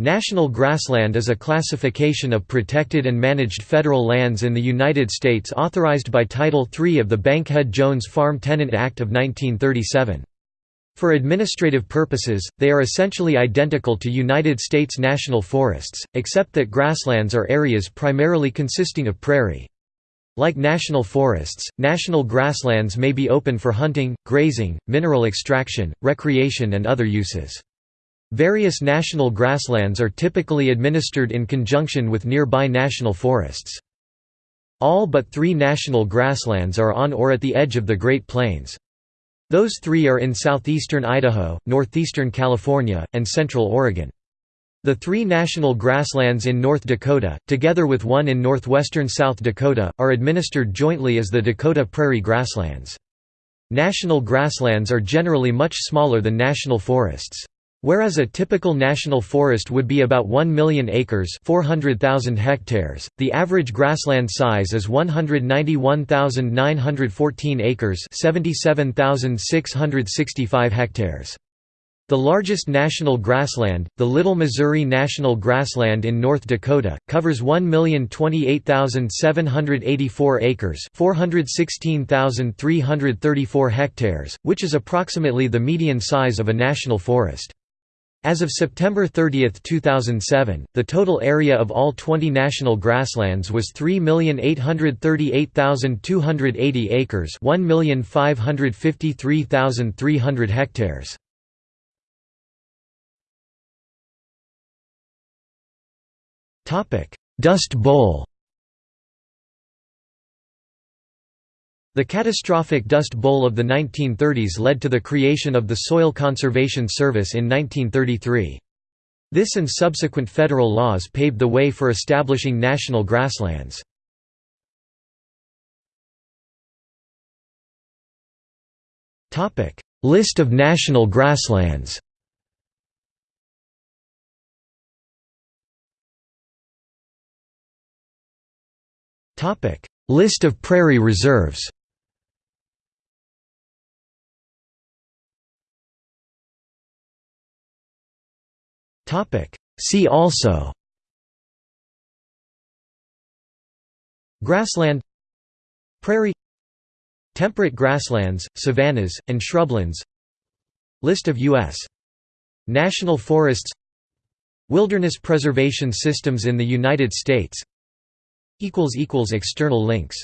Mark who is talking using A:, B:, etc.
A: National grassland is a classification of protected and managed federal lands in the United States authorized by Title III of the Bankhead-Jones Farm Tenant Act of 1937. For administrative purposes, they are essentially identical to United States national forests, except that grasslands are areas primarily consisting of prairie. Like national forests, national grasslands may be open for hunting, grazing, mineral extraction, recreation and other uses. Various national grasslands are typically administered in conjunction with nearby national forests. All but three national grasslands are on or at the edge of the Great Plains. Those three are in southeastern Idaho, northeastern California, and central Oregon. The three national grasslands in North Dakota, together with one in northwestern South Dakota, are administered jointly as the Dakota Prairie Grasslands. National grasslands are generally much smaller than national forests. Whereas a typical national forest would be about 1 million acres 400,000 hectares, the average grassland size is 191,914 acres 77,665 hectares. The largest national grassland, the Little Missouri National Grassland in North Dakota, covers 1,028,784 acres 416,334 hectares, which is approximately the median size of a national forest. As of September 30, 2007, the total area of all 20 national grasslands was 3,838,280 acres 1,553,300 hectares. Dust Bowl The catastrophic Dust Bowl of the 1930s led to the creation of the Soil Conservation Service in 1933. This and subsequent federal laws paved the way for establishing national grasslands. List of national grasslands List of prairie reserves See also Grassland Prairie Temperate grasslands, savannas, and shrublands List of U.S. National forests Wilderness preservation systems in the United States External links